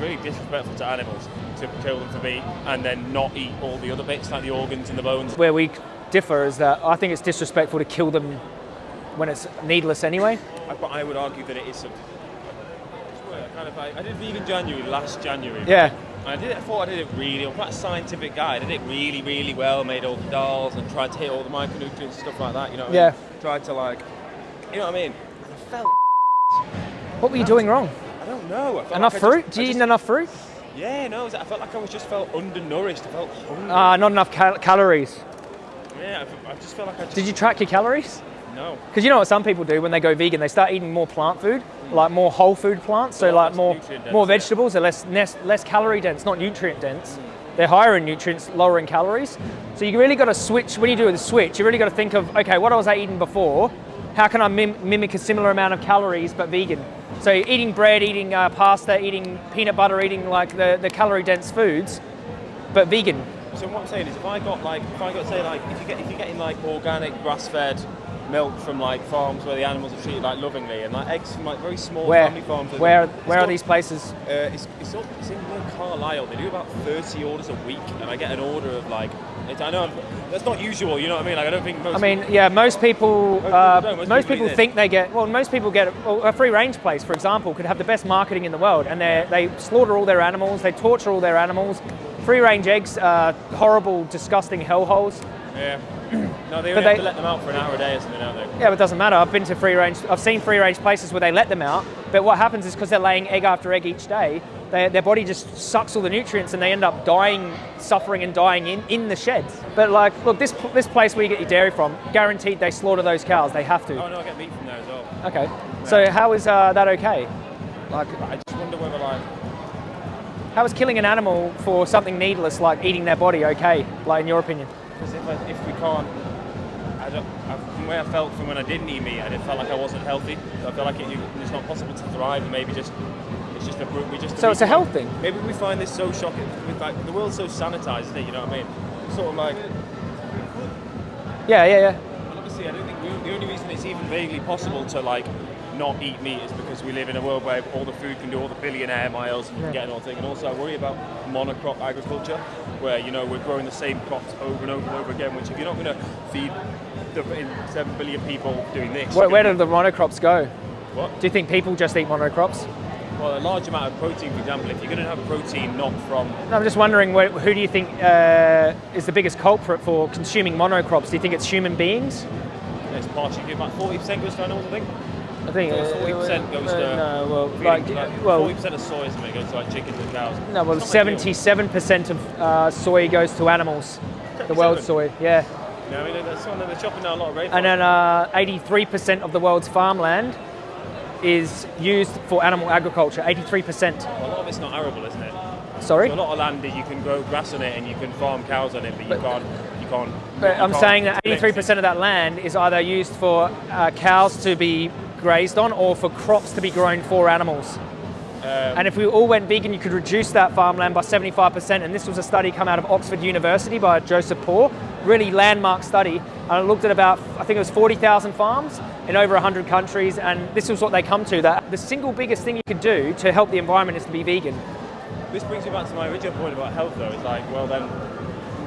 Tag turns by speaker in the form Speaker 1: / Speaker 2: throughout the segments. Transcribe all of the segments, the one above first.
Speaker 1: really disrespectful to animals to kill them for meat and then not eat all the other bits like the organs and the bones.
Speaker 2: Where we differ is that I think it's disrespectful to kill them when it's needless anyway.
Speaker 1: But I would argue that it is something. I kind of like, I did vegan January last January.
Speaker 2: Yeah.
Speaker 1: And I did it. I thought I did it really. I'm quite a scientific guy. I did it really, really well. Made all the dolls and tried to hit all the micronutrients and stuff like that. You know. What I
Speaker 2: Yeah.
Speaker 1: mean? Tried to like, you know what I mean. And I felt.
Speaker 2: What were you doing wrong?
Speaker 1: Don't know. I
Speaker 2: Enough
Speaker 1: like just-
Speaker 2: fruit?
Speaker 1: I
Speaker 2: Do you eat
Speaker 1: just-
Speaker 2: enough fruit?
Speaker 1: Yeah, no. I felt like I was just felt undernourished. I felt hungry.
Speaker 2: Uh, not enough cal- calories.
Speaker 1: yeah, I, I just felt like I just.
Speaker 2: Did you track your calories?
Speaker 1: No.
Speaker 2: Because you know what some people do when they go vegan, they start eating more plant food, like more whole food plants, so like more
Speaker 1: dense,
Speaker 2: more
Speaker 1: yeah.
Speaker 2: vegetables, they're less, less less calorie dense, not nutrient dense. They're higher in nutrients, lower in calories. So you really got to switch when you do the switch. You really got to think of okay, what was I eating before? How can I mim- mimic a similar amount of calories but vegan? So eating bread, eating uh, pasta, eating peanut butter, eating like the, the calorie dense foods, but vegan.
Speaker 1: So what I'm saying is, if I got like, if I got say like, if you get if you're getting like organic grass-fed milk from like farms where the animals are treated like lovingly, and like eggs from like very small
Speaker 2: Where
Speaker 1: family farms.
Speaker 2: where
Speaker 1: it's
Speaker 2: where are these places?
Speaker 1: Uh, it's, it's, up, it's in near Carlisle. They do about 30 orders a week, and I get an order of like, it's, I know I'm- that's not usual. You know what I mean? Like I don't think most.
Speaker 2: I mean, yeah, most people,
Speaker 1: people
Speaker 2: uh,
Speaker 1: most
Speaker 2: most
Speaker 1: people
Speaker 2: people
Speaker 1: eat it.
Speaker 2: think they get. Well, most people get well, a free range place, for example, could have the best marketing in the world, and they they slaughter all their animals, they torture all their animals. Free range eggs are horrible, disgusting hellholes.
Speaker 1: yeah. No, they
Speaker 2: But they-
Speaker 1: to let them out for an hour a day or something, don't they?
Speaker 2: Yeah, but it doesn't matter. I've been to free range. I've seen free range places where they let them out, but what happens is because they're laying egg after egg each day, they, their body just sucks all the nutrients, and they end up dying, suffering, and dying in, in the sheds. But like, look, this this place where you get your dairy from, guaranteed they slaughter those cows. They have to.
Speaker 1: Oh no, I get meat from there as well.
Speaker 2: Okay. So how is uh, that okay? Like,
Speaker 1: I just wonder whether like,
Speaker 2: how is killing an animal for something needless, like eating their body, okay? Like, in your opinion?
Speaker 1: Because if I, if we can't. I don't, I, from the way I felt from when I didn't eat meat, I felt like I wasn't healthy. I feel like it, you, it's not possible to thrive, and maybe just it's just a we just.
Speaker 2: So it's a health thing.
Speaker 1: Maybe we find this so shocking. Like the world's so sanitized, isn't it? You know what I mean? Sort of like.
Speaker 2: Yeah, yeah, yeah.
Speaker 1: Well, obviously, I don't think the, the only reason it's even vaguely possible to like not eat meat is because we live in a world where all the food can do all the billionaire miles and you can get an all thing. And also, I worry about monocrop agriculture, where you know we're growing the same crops over and over and over again. Which, if you're not going to feed the seven billion people doing this,
Speaker 2: Where, where do the monocrops go?
Speaker 1: what?
Speaker 2: Do you think people just eat monocrops?
Speaker 1: Well, a large amount of protein, for example, if you're going to have protein not from
Speaker 2: No, I'm just wondering, where, who do you think uh, is the biggest culprit for consuming monocrops? Do you think it's human beings?
Speaker 1: it's partially about 40% goes to animals, I think.
Speaker 2: I think
Speaker 1: So 40% goes to
Speaker 2: no, well, like,
Speaker 1: like,
Speaker 2: well,
Speaker 1: 40% of soy something goes to like chickens and cows.
Speaker 2: no, well,
Speaker 1: ideal.
Speaker 2: 77% of uh, soy goes to animals. The world's soy, yeah.
Speaker 1: You know, I mean, that's something they're chopping down a lot of rainforest.
Speaker 2: And then uh, 83% of the world's farmland is used for animal agriculture. 83%.
Speaker 1: a lot of it's not arable, isn't it?
Speaker 2: Sorry?
Speaker 1: So a lot of land that you can grow grass on it and you can farm cows on it, but you can't. You can't.
Speaker 2: But I'm saying that 83% of that land is either used for uh, cows to be grazed on or for crops to be grown for animals.
Speaker 1: Um,
Speaker 2: and if we all went vegan, you could reduce that farmland by 75%. And this was a study come out of Oxford University by Joseph Poore, really landmark study. And it looked at about, I think it was 40,000 farms in over 100 countries. And this was what they come to that the single biggest thing you could do to help the environment is to be vegan.
Speaker 1: This brings me back to my original point about health, though. It's like, well, then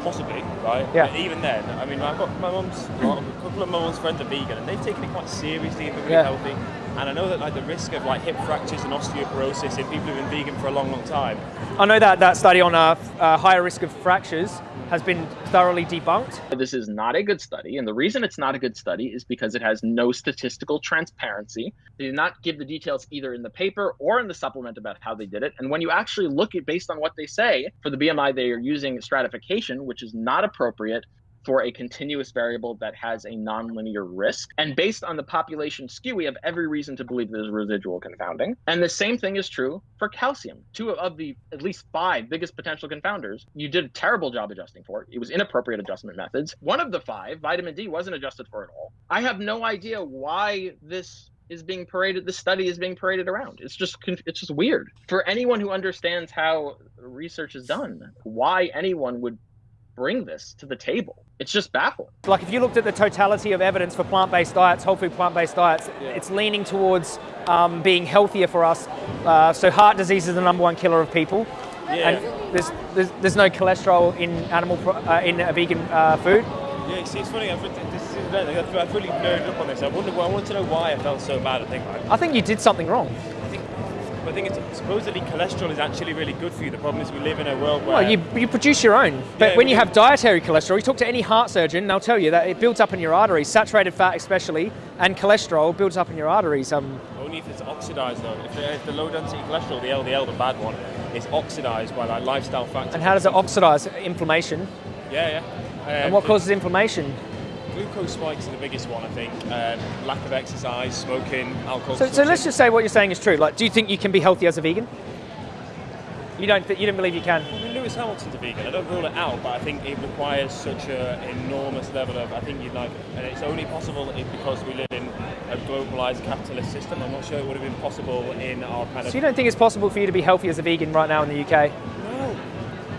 Speaker 1: possibly, right?
Speaker 2: Yeah.
Speaker 1: But even then, I mean, I've got my mum's, a couple of my mum's friends are vegan, and they've taken it quite seriously and been really
Speaker 2: Yeah.
Speaker 1: healthy. And I know that like the risk of like hip fractures and osteoporosis in people who've been vegan for a long, long time.
Speaker 2: I know that that study on a, f- uh, higher risk of fractures has been thoroughly debunked.
Speaker 3: This is not a good study, and the reason it's not a good study is because it has no statistical transparency. They did not give the details either in the paper or in the supplement about how they did it. And when you actually look at based on what they say for the BMI, they are using stratification, which is not appropriate for a continuous variable that has a nonlinear risk. And based on the population skew, we have every reason to believe there's residual confounding. And the same thing is true for calcium. Two of the at least five biggest potential confounders, you did a terrible job adjusting for it. It was inappropriate adjustment methods. One of the five, vitamin D, wasn't adjusted for at all. I have no idea why this is being paraded this study is being paraded around it's just it's just weird for anyone who understands how research is done why anyone would bring this to the table? It's just baffling.
Speaker 2: Like if you looked at the totality of evidence for plant-based diets, whole food plant-based diets,
Speaker 1: Yeah.
Speaker 2: it's leaning towards um, being healthier for us. Uh, so heart disease is the number one killer of people.
Speaker 1: Yeah.
Speaker 2: And there's, there's, there's no cholesterol in animal uh, in a vegan uh, food.
Speaker 1: Yeah, see, it's funny. I've, this is, I've really nerded up on this. I wonder. I want to know why I felt so bad. I think. I
Speaker 2: think you did something wrong.
Speaker 1: I think it's supposedly cholesterol is actually really good for you. The problem is we live in a world where
Speaker 2: Well, you, you produce your own. But
Speaker 1: Yeah,
Speaker 2: when you have dietary cholesterol, you talk to any heart surgeon, they'll tell you that it builds up in your arteries, saturated fat especially, and cholesterol builds up in your arteries. Um,
Speaker 1: only if it's oxidized though. If the, if the low density cholesterol, the LDL, the bad one, is oxidized by like lifestyle factors.
Speaker 2: and how does it oxidize? Inflammation.
Speaker 1: Yeah, yeah. Um,
Speaker 2: And what causes inflammation?
Speaker 1: Glucose spikes are the biggest one, I think. Um, lack of exercise, smoking, alcohol.
Speaker 2: So, so let's just say what you're saying is true. Like, do you think you can be healthy as a vegan? You don't. Th- you don't believe you can.
Speaker 1: I mean, Lewis Hamilton's a vegan. I don't rule it out, but I think it requires such an enormous level of. I think you'd like, and it's only possible if, because we live in a globalized capitalist system. I'm not sure it would have been possible in our kind of.
Speaker 2: So you don't think it's possible for you to be healthy as a vegan right now in the UK?
Speaker 1: No,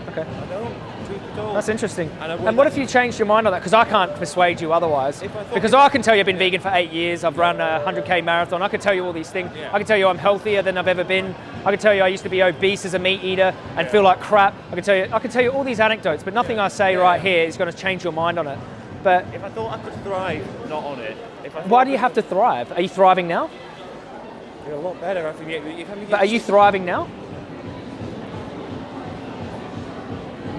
Speaker 2: Okay,
Speaker 1: I don't. Truth be told.
Speaker 2: that's interesting.
Speaker 1: And
Speaker 2: And what if you changed your mind on that? Because I can't persuade you otherwise.
Speaker 1: I
Speaker 2: Because I can tell you I've been vegan for eight years. I've run a 100k marathon. I can tell you all these things.
Speaker 1: Yeah.
Speaker 2: I can tell you I'm healthier than I've ever been. I can tell you I used to be obese as a meat eater and feel like crap. I can tell you. I can tell you all these anecdotes, but nothing I say
Speaker 1: Yeah.
Speaker 2: right here is going to change your mind on it. But
Speaker 1: If I thought I could thrive, not on it. If I
Speaker 2: why do you have to thrive? Are you thriving now?
Speaker 1: You're a lot better. I think. If I
Speaker 2: But are you thriving now?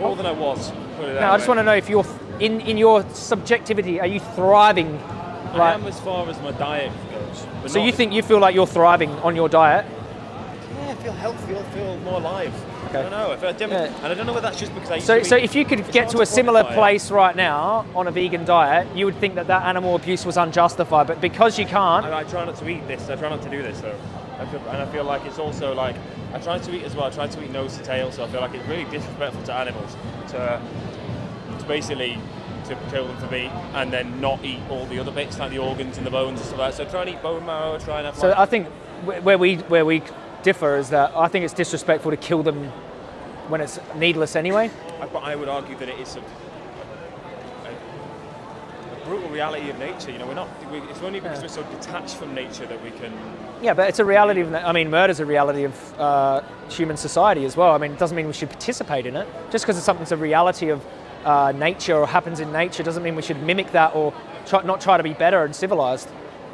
Speaker 1: More than I was? Put it that
Speaker 2: No, I just want to know if you're in in your subjectivity. Are you thriving?
Speaker 1: I
Speaker 2: Like,
Speaker 1: am as far as my diet goes.
Speaker 2: So you think you feel like you're thriving on your diet?
Speaker 1: Yeah, I feel healthy. I feel more alive.
Speaker 2: Okay.
Speaker 1: I don't know. I feel,
Speaker 2: Yeah.
Speaker 1: And I don't know whether that's just because I.
Speaker 2: So, so
Speaker 1: eat-
Speaker 2: if you could get to a similar
Speaker 1: it.
Speaker 2: place right now on a vegan diet, you would think that that animal abuse was unjustified. But because you can't,
Speaker 1: I, I try not to eat this. I try not to do this though. I feel, and I feel like it's also like I try to eat as well. I try to eat nose to tail. So I feel like it's really disrespectful to animals to, to basically to kill them for meat and then not eat all the other bits like the organs and the bones and stuff like that. So try and eat bone marrow. Try and have.
Speaker 2: so
Speaker 1: like,
Speaker 2: I think where we where we differ is that I think it's disrespectful to kill them when it's needless anyway.
Speaker 1: I, but I would argue that it is a brutal reality of nature. You know, we're not. We, it's only because
Speaker 2: Yeah.
Speaker 1: we're so detached from nature that we can.
Speaker 2: Yeah, but it's a reality of. I mean, murder's a reality of uh, human society as well. I mean, it doesn't mean we should participate in it. Just because it's something's a reality of uh, nature or happens in nature doesn't mean we should mimic that or try, not try to be better and civilized.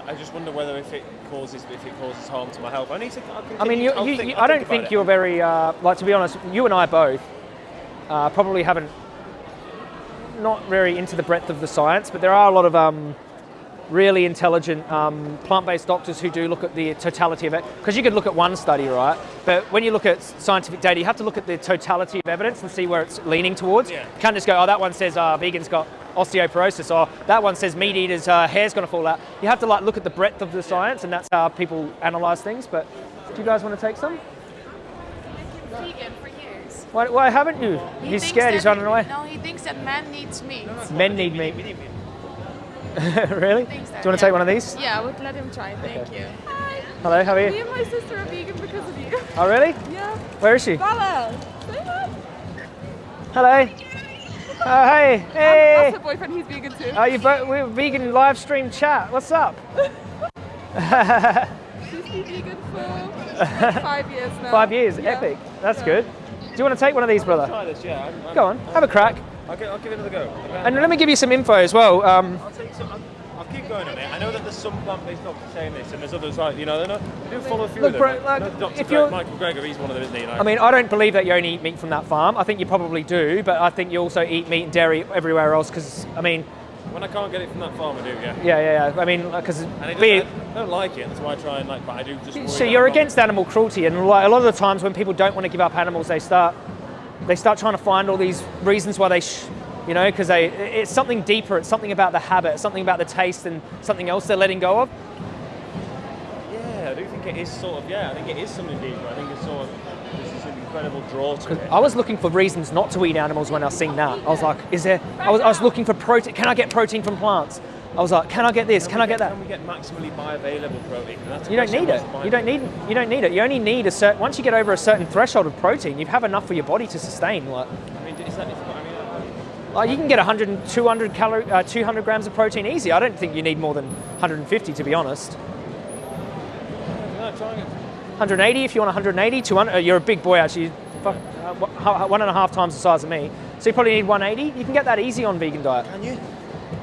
Speaker 1: I just wonder whether if it causes if it causes harm to my health. I need to. I'll
Speaker 2: I mean, you, you,
Speaker 1: think-
Speaker 2: you, I don't
Speaker 1: about
Speaker 2: think you're very uh, like to be honest. You and I both uh, probably haven't not very into the breadth of the science, but there are a lot of um, really intelligent um, plant-based doctors who do look at the totality of it. Because you could look at one study, right? But when you look at scientific data, you have to look at the totality of evidence and see where it's leaning towards.
Speaker 1: Yeah.
Speaker 2: You can't just go, oh, that one says uh, vegans got osteoporosis, or that one says meat eaters' uh, hair's going to fall out. You have to like look at the breadth of the science, and that's how people analyze things. But do you guys want to take some?
Speaker 4: Vegan for years.
Speaker 2: Why, why haven't you?
Speaker 4: He
Speaker 2: He's scared. He's
Speaker 4: that-
Speaker 2: running away.
Speaker 4: No, he thinks that man needs meat.
Speaker 2: Men need meat.
Speaker 1: We need
Speaker 2: really? Do you want to
Speaker 4: yeah.
Speaker 2: take one of these?
Speaker 4: Yeah, I would let him try. Thank you. Hi.
Speaker 2: Hello, how are you?
Speaker 4: Me and my sister are vegan because of you.
Speaker 2: Oh, really?
Speaker 4: Yeah.
Speaker 2: Where is she?
Speaker 4: Bella. Say hi.
Speaker 2: Hello. Oh, hey, hey.
Speaker 4: That's her boyfriend. He's vegan too.
Speaker 2: Oh, are you both? We're vegan live stream chat. What's up?
Speaker 4: She's been vegan for like five years now.
Speaker 2: Five years.
Speaker 4: Yeah.
Speaker 2: Epic. That's
Speaker 4: Yeah.
Speaker 2: good. Do you want to take one of these, brother?
Speaker 1: Try this, yeah. I'm, I'm,
Speaker 2: Go on, have a crack.
Speaker 1: I'll, give, I'll give it another go.
Speaker 2: And let me give you some info as well. Um,
Speaker 1: I'll take some. I'll, I'll keep going on it. I know that there's some plant-based doctors saying this, and there's others like you know they know they do follow a few
Speaker 2: Look,
Speaker 1: of them.
Speaker 2: bro,
Speaker 1: like, know Dr.
Speaker 2: if
Speaker 1: Greg-
Speaker 2: you're-
Speaker 1: Michael Greger, he's one of them, isn't he? Like,
Speaker 2: I mean, I don't believe that you only eat meat from that farm. I think you probably do, but I think you also eat meat and dairy everywhere else. Because I mean,
Speaker 1: when I can't get it from that farm, I do, yeah.
Speaker 2: yeah, yeah, yeah. I mean, uh,
Speaker 1: because it doesn't- I don't like it. That's why I try and like, but I do just.
Speaker 2: So you're against animal cruelty, and like a lot of the times when people don't want to give up animals, they start they start trying to find all these reasons why they, sh- you know, because they it's something deeper. It's something about the habit, something about the taste, and something else they're letting go of.
Speaker 1: Yeah, I do think it is sort of. Yeah, I think it is something deeper. I think it's sort of. Incredible draw to it.
Speaker 2: I was looking for reasons not to eat animals when I seen that. I was like, is there? I was, I was looking for protein. Can I get protein from plants? I was like, can I get this? Can
Speaker 1: we
Speaker 2: I get that?
Speaker 1: Can we get maximally bioavailable protein?
Speaker 2: You don't need it. You don't need. You don't need it. You only need a certain. Once you get over a certain threshold of protein, you have enough for your body to sustain. Like,
Speaker 1: I mean, is that? Is, I mean, uh,
Speaker 2: Oh, you can get 100, 200, calorie, uh, 200 grams of protein easy. I don't think you need more than 150 to be honest.
Speaker 1: No, try it.
Speaker 2: 180 if you want 180. 200. Uh, you're a big boy actually. Fuck, uh, wha- one and a half times the size of me. So you probably need 180. You can get that easy on vegan diet.
Speaker 1: Can you?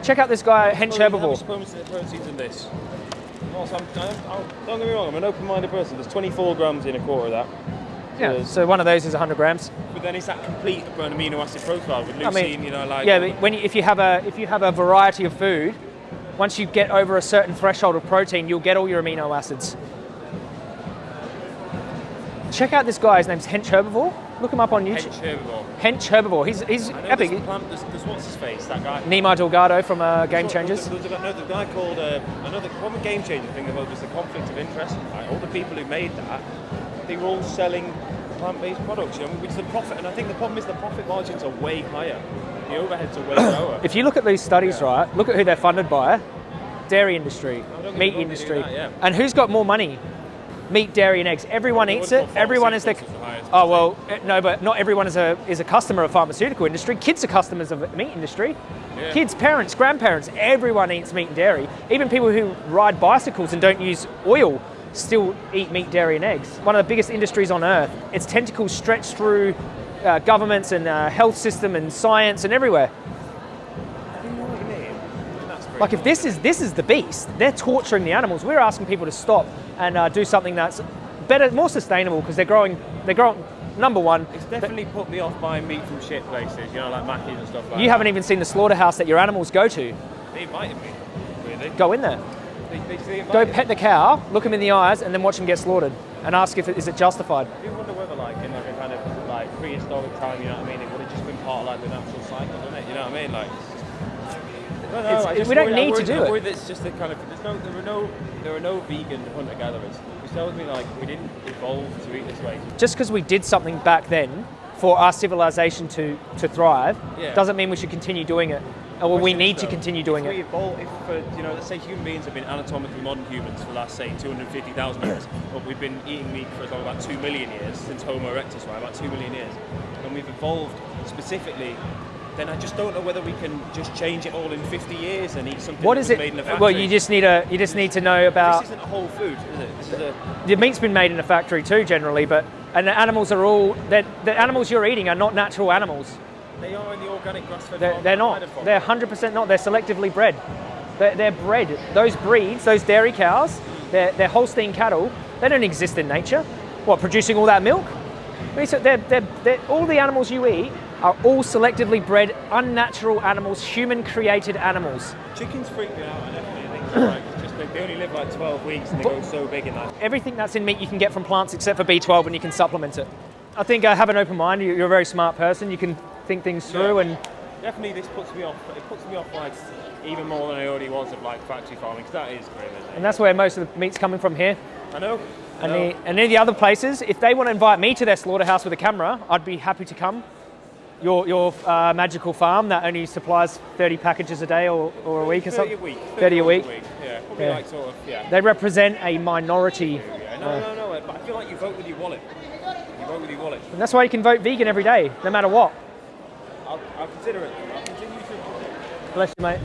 Speaker 2: Check out this guy, Hench
Speaker 1: How many
Speaker 2: Herbivore.
Speaker 1: supplements are there proteins in this? Also, I'm, I'm, I'm, don't get me wrong, I'm an open-minded person. There's 24 grams in a quarter of that.
Speaker 2: Yeah. So one of those is 100 grams.
Speaker 1: But then it's that complete amino acid profile with
Speaker 2: I
Speaker 1: leucine,
Speaker 2: mean,
Speaker 1: you know, like.
Speaker 2: yeah, but when you, if you have a if you have a variety of food, once you get over a certain threshold of protein, you'll get all your amino acids. Check out this guy. His name's Hench Herbivore. Look him up on YouTube.
Speaker 1: Hench herbivore.
Speaker 2: Hench Herbivore. He's he's
Speaker 1: I know
Speaker 2: epic.
Speaker 1: There's, plant, there's, there's what's his face, that guy.
Speaker 2: Nimai Delgado from uh, Game
Speaker 1: There's-
Speaker 2: Changers.
Speaker 1: There's, there's, the guy called uh, another one game changer thing about was the conflict of interest. Right? All the people who made that, they were all selling plant-based products, you know, which is the profit. And I think the problem is the profit margins are way higher. The overheads are way lower.
Speaker 2: If you look at these studies, right, look at who they're funded by. Dairy industry,
Speaker 1: don't get me
Speaker 2: meat
Speaker 1: wrong, they do
Speaker 2: industry.
Speaker 1: that, yeah.
Speaker 2: And who's got more money? Meat, dairy, and eggs. Everyone eats it. Everyone is the.
Speaker 1: the
Speaker 2: Oh well, eh, no, but not everyone is a is a customer of pharmaceutical industry. Kids are customers of meat industry.
Speaker 1: Yeah.
Speaker 2: Kids, parents, grandparents, everyone eats meat and dairy. Even people who ride bicycles and don't use oil still eat meat, dairy, and eggs. One of the biggest industries on earth. Its tentacles stretch through uh, governments and uh, health system and science and everywhere.
Speaker 1: You know what you mean? And that's pretty
Speaker 2: Like if this is this is the beast, they're torturing the animals. We're asking people to stop and uh, do something that's better, more sustainable because they're growing. They're growing. Number one,
Speaker 1: It's definitely put me off buying meat from shit places, you know, like Mackey's and stuff like
Speaker 2: you
Speaker 1: that.
Speaker 2: haven't even seen the slaughterhouse that your animals go to.
Speaker 1: They invited me, really.
Speaker 2: Go in there,
Speaker 1: They, they, they
Speaker 2: go pet the cow, look them in the eyes, and then watch them get slaughtered, and ask if it, is it justified.
Speaker 1: I do wonder whether, like, in like a kind of like prehistoric time, you know what I mean, it would have just been part of like the natural cycle, wouldn't it? You know what I mean? Like,
Speaker 2: It's-
Speaker 1: I just
Speaker 2: we don't
Speaker 1: worry-
Speaker 2: need to do it.
Speaker 1: it's just a kind of there's no there are no there are no vegan hunter gatherers, which tells me like we didn't evolve to eat this way.
Speaker 2: Just because we did something back then for our civilization to to thrive,
Speaker 1: Yeah.
Speaker 2: doesn't mean we should continue doing it. Or we
Speaker 1: Question is,
Speaker 2: need to continue doing
Speaker 1: if we
Speaker 2: it.
Speaker 1: Evolve, if, uh, you know, let's say human beings have been anatomically modern humans for the last, say, 250,000 years, but we've been eating meat for as long about 2 million years, since Homo erectus, right, about 2 million years, and we've evolved specifically, then I just don't know whether we can just change it all in 50 years and eat something
Speaker 2: What is it?
Speaker 1: made in a factory.
Speaker 2: Well, you just need a you just need to know about
Speaker 1: This isn't a whole food, is it? This is a...
Speaker 2: the meat's been made in a factory too, generally, but and the animals are all the animals you're eating are not natural animals.
Speaker 1: They are in the organic grass-fed
Speaker 2: They're, they're not. They're 100% not. They're selectively bred. They're, they're bred. Those breeds, those dairy cows, they're, they're Holstein cattle. They don't exist in nature. What, producing all that milk? I mean, so they're, they're, they're, all the animals you eat are all selectively bred, unnatural animals, human-created animals.
Speaker 1: Chickens freak me out, I definitely think you're right. It's just they, only live like 12 weeks and they go so big in that.
Speaker 2: Everything that's in meat you can get from plants except for B12 and you can supplement it. I think uh, have an open mind. You- You're a very smart person. You can think things through and
Speaker 1: Definitely, this puts me off. It puts me off like even more than I already was of like factory farming because that is grim. Isn't
Speaker 2: and that's where most of the meat's coming from here.
Speaker 1: I know. I
Speaker 2: And,
Speaker 1: know.
Speaker 2: the, and any other places, if they want to invite me to their slaughterhouse with a camera, I'd be happy to come. Your, your uh, magical farm that only supplies 30 packages a day or, or a week or something?
Speaker 1: 30
Speaker 2: something.
Speaker 1: a week.
Speaker 2: 30 a week.
Speaker 1: Yeah, probably
Speaker 2: Yeah.
Speaker 1: like sort of yeah.
Speaker 2: They represent a minority.
Speaker 1: yeah. No, no, no. But I feel like you vote with your wallet. You vote with your wallet.
Speaker 2: And that's why you can vote vegan every day, no matter what.
Speaker 1: I'll, I'll consider it. I'll continue to.
Speaker 2: Bless you, mate.